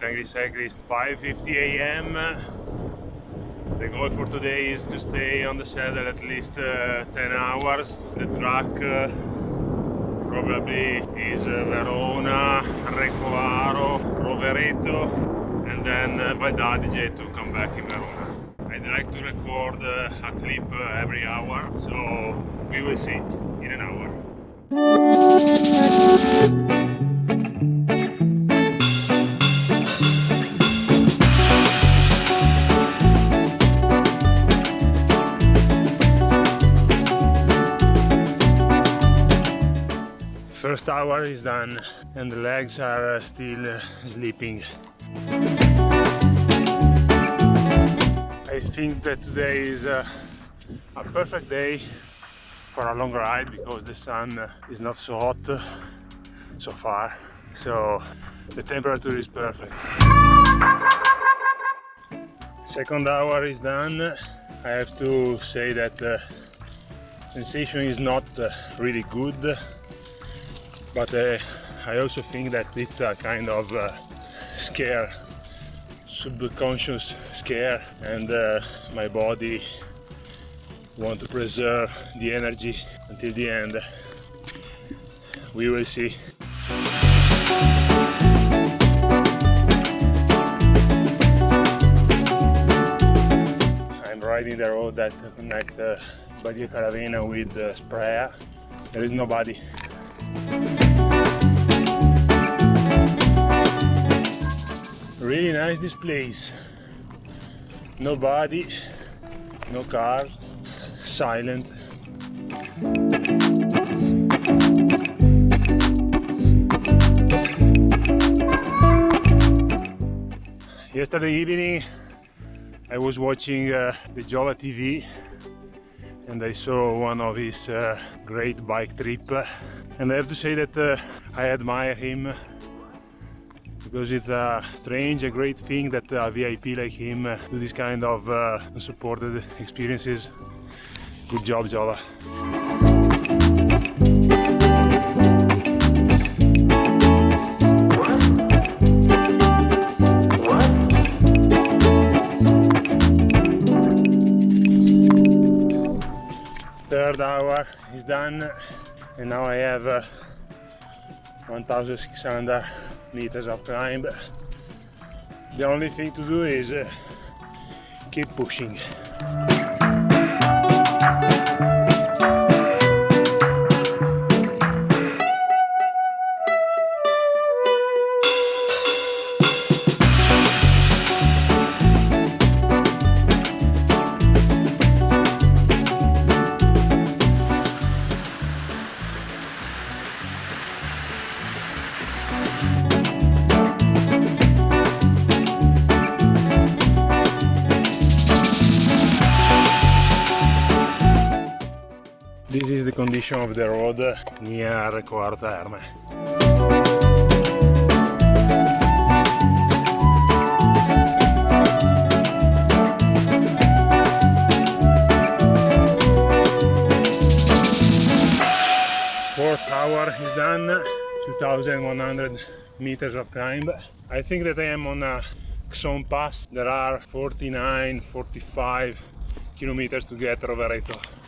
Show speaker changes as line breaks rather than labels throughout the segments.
Angry Cyclist 5.50 am. The goal for today is to stay on the saddle at least uh, 10 hours. The track uh, probably is uh, Verona, Recoaro, Rovereto and then uh, Val d'Adige to come back in Verona. I'd like to record uh, a clip uh, every hour, so we will see in an hour. Is done and the legs are uh, still uh, sleeping. I think that today is uh, a perfect day for a long ride because the sun is not so hot so far. So the temperature is perfect. Second hour is done. I have to say that the sensation is not really good but uh, I also think that it's a kind of uh, scare subconscious scare. And uh, my body want to preserve the energy until the end. We will see. I'm riding the road that connects uh, Badia Calavena with uh, Sprea. There is nobody really nice this place. Nobody no car silent. Yesterday evening I was watching uh, the Jova TV and I saw one of his uh, great bike trip. And I have to say that uh, I admire him because it's a strange, a great thing that a VIP like him uh, do this kind of uh, unsupported experiences. Good job, Jova. Third hour is done and now I have uh, 1600 meters of climb the only thing to do is uh, keep pushing 'Condition of the road near Quarta Erme. Fourth hour is done, 2100 meters of climb. I think that I am on a Xon Pass. There are 49, 45 kilometers to get Rovereto.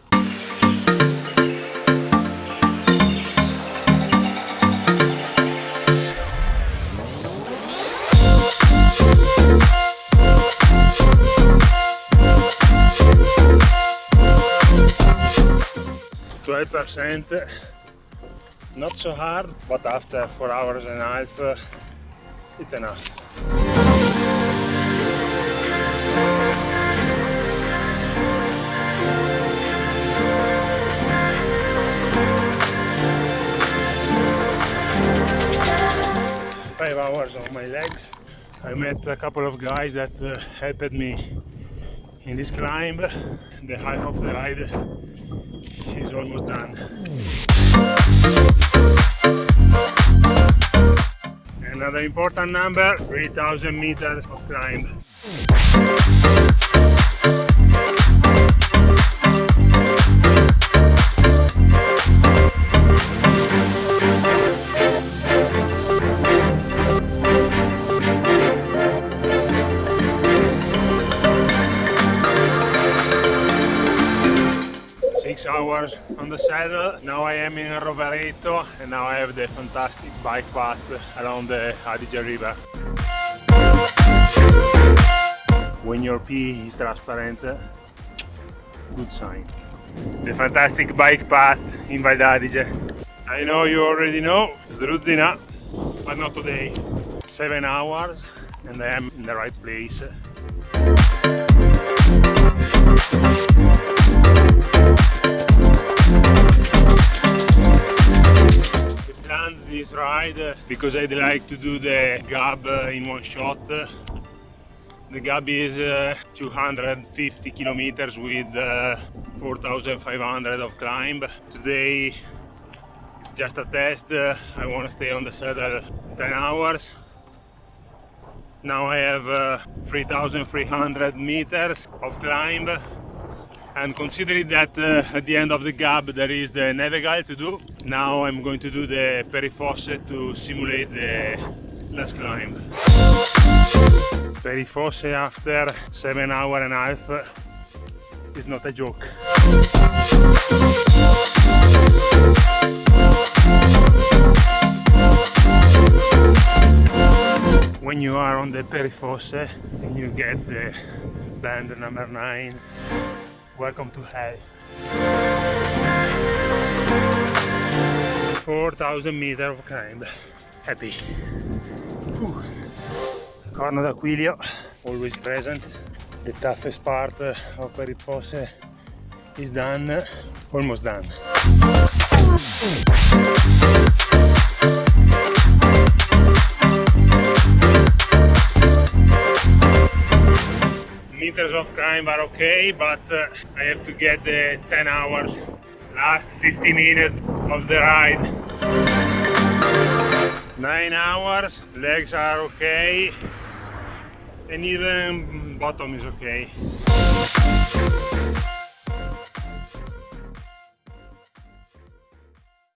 Percent not so hard but after four hours and a half uh, it's enough. Five hours on my legs I met a couple of guys that uh, helped me in this climb. The half of the ride is almost done. Another important number 3000 meters of climb hours on the saddle. Now I am in Rovereto and now I have the fantastic bike path along the Adige River. When your pee is transparent, good sign. The fantastic bike path in Val d'Adige. I know you already know, Zdruzina, but not today. Seven hours and I am in the right place. Planned this ride because I'd like to do the Gab in one shot. The Gab is uh, 250 kilometers with uh, 4,500 of climb. Today it's just a test. Uh, I want to stay on the saddle 10 hours. Now I have uh, 3,300 meters of climb and considering that uh, at the end of the gap there is the Nevegal to do, now I'm going to do the Perifosse to simulate the last climb. Perifosse after 7 hour and a half is not a joke. When you are on the Perifosse and you get the band number 9 Welcome to hell. 4000 meters of climb. Happy. Whew. Corno d'Aquilio, always present. The toughest part of Perifosse is done, almost done. Of climb are okay, but uh, I have to get the 10 hours, last 50 minutes of the ride. 9 hours, legs are okay, and even bottom is okay.